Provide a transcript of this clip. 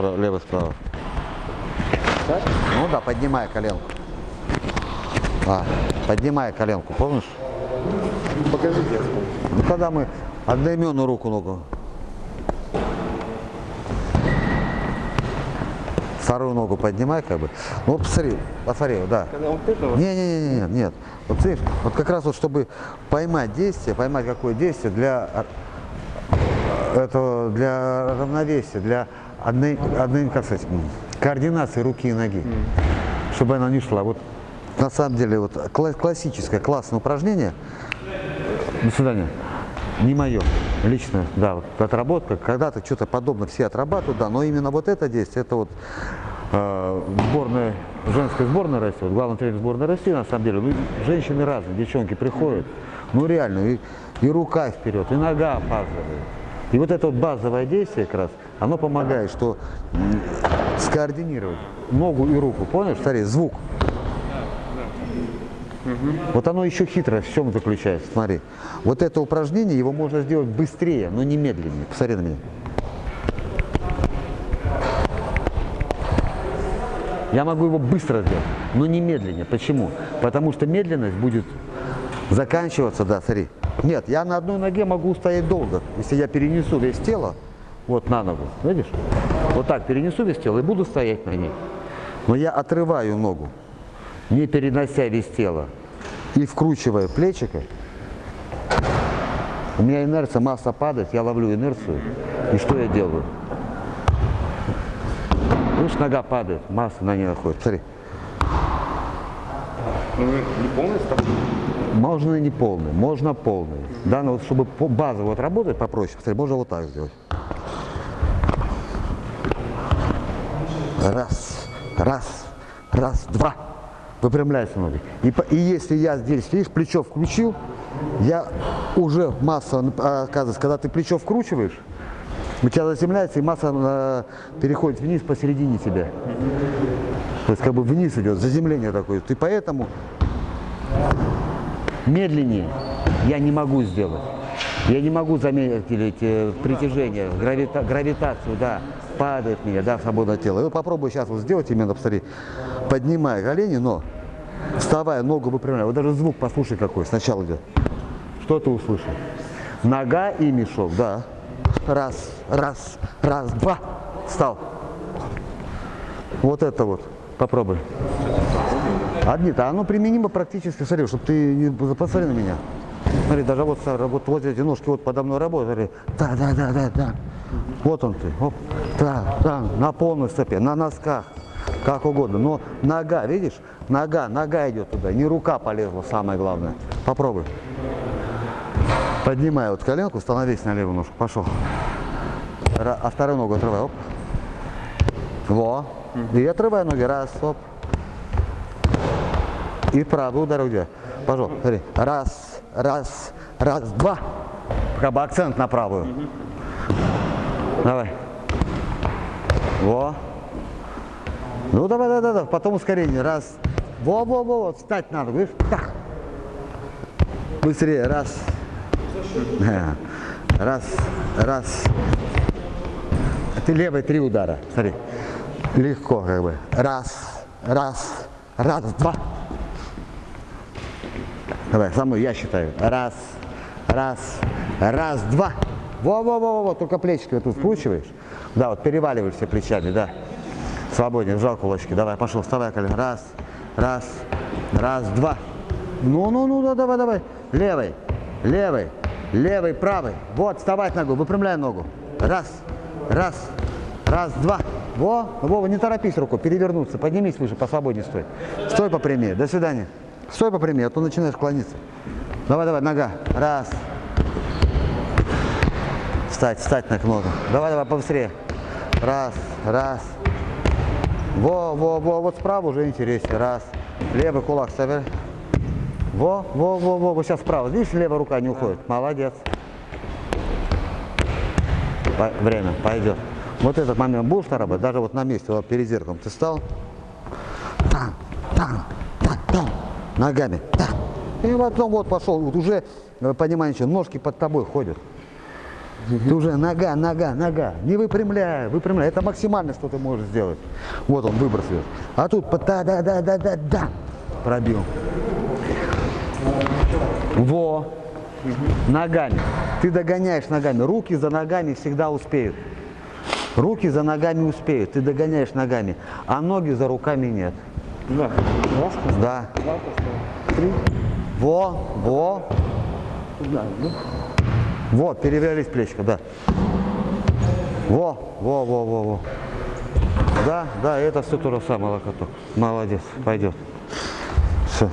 Лево, справа. Так? Ну да, поднимай коленку. А, поднимай коленку, помнишь? Покажите, я вспомню. Ну когда мы одноименную руку ногу. Вторую ногу поднимай, как бы. Ну, посмотри, посмотри, да. Когда вот Не, не, не, не, нет, нет. Вот смотри, вот как раз вот чтобы поймать действие, поймать какое действие для э, этого, для равновесия, для одной, одной как сказать, координации руки и ноги, чтобы она не шла. Вот на самом деле вот кла- классическое классное упражнение. До свидания. Не мое, лично, да, вот отработка. Когда-то что-то подобное все отрабатывают, да, но именно вот это действие, это вот э, сборная, женская сборная России, вот главный тренер сборной России, на самом деле, ну, женщины разные, девчонки приходят, ну реально, и, и рука вперед, и нога опаздывает. И вот это вот базовое действие как раз, оно помогает, что скоординировать ногу и руку, понял, смотри, звук. Вот оно еще хитро в чем заключается, смотри. Вот это упражнение, его можно сделать быстрее, но не медленнее. Посмотри на меня. Я могу его быстро сделать, но не медленнее. Почему? Потому что медленность будет заканчиваться, да, смотри. Нет, я на одной ноге могу стоять долго. Если я перенесу весь тело вот на ногу, видишь? Вот так перенесу весь тело и буду стоять на ней. Но я отрываю ногу, не перенося весь тело, и вкручивая плечико, у меня инерция, масса падает, я ловлю инерцию, и что я делаю? Видишь, нога падает, масса на ней находится. Смотри, ну, не полный можно и не полный, можно полный. Да, но вот чтобы по базово вот работать попроще, посмотри, можно вот так сделать. Раз, раз, раз, два. Выпрямляйся ноги. И, и если я здесь, видишь, плечо включил, я уже масса, а, оказывается, когда ты плечо вкручиваешь, у тебя заземляется и масса э, переходит вниз посередине тебя. То есть как бы вниз идет, заземление такое. Ты поэтому медленнее я не могу сделать. Я не могу замедлить э, притяжение, гравита- гравитацию, да, падает меня, да, свободное тело. И вот попробуй сейчас вот сделать именно, посмотри, поднимая колени, но вставая, ногу выпрямляя. Вот даже звук послушай какой сначала идет. Что ты услышал? Нога и мешок, да. Раз, раз, раз, два. Встал. Вот это вот. Попробуй. Одни-то, оно применимо практически, смотри, чтобы ты не посмотри на меня. Смотри, даже вот, вот, вот эти ножки вот подо мной работают, смотри, да, да, да, да, да. Вот он ты, оп, да, да, на полной стопе, на носках, как угодно. Но нога, видишь, нога, нога идет туда, не рука полезла, самое главное. Попробуй. Поднимай вот коленку, становись на левую ножку, пошел. А вторую ногу отрывай, оп. Во. И отрывай ноги, раз, оп. И правый удар где? Пожалуйста, смотри. Раз, раз, раз, два. Как бы акцент на правую. Давай. Во. Ну давай, давай, давай. Потом ускорение. Раз. Во, во, во, вот. Встать надо, видишь? Так. Быстрее. Раз. Раз, раз. Ты левый три удара. Смотри. Легко как бы. Раз, раз, раз, два. Давай, мной я считаю. Раз, раз, раз, два. Во-во-во-во, только плечики вот тут вкручиваешь. Да, вот переваливаешься плечами, да. Свободнее, сжал кулачки. Давай, пошел, вставай колено. Раз, раз, раз, два. Ну-ну-ну, да, давай, давай. Левый, левый, левый, правый. Вот, вставать ногу, выпрямляй ногу. Раз, раз, раз, два. Во, Вова, не торопись руку, перевернуться, поднимись выше, посвободнее стой. Стой попрямее, до свидания. Стой попрямее, а то начинаешь клониться. Давай, давай, нога. Раз. Встать, встать на ногу. Давай, давай, побыстрее. Раз, раз. Во, во, во, вот справа уже интереснее. Раз. Левый кулак ставь. Во, во, во, во, вот сейчас справа. Видишь, левая рука не уходит. Молодец. По- время, пойдет. Вот этот момент будешь работать, даже вот на месте, вот перед зеркалом ты стал. Ногами. И потом вот пошел, вот уже, э, понимаешь, ножки под тобой ходят. Ты уже нога, нога, нога. Не выпрямляй, выпрямляй. Это максимально, что ты можешь сделать. Вот он, выброс идет. А тут да да да да да да пробил. Во. Ногами. Ты догоняешь ногами. Руки за ногами всегда успеют. Руки за ногами успеют. Ты догоняешь ногами. А ноги за руками нет. Да. Раз, Да. два. Три. Во, во. Да, ну. Вот, перевернулись плечико, да. Во, во, во, во, во. Да, да, это все то же самое, локоток. Молодец, пойдет. Все.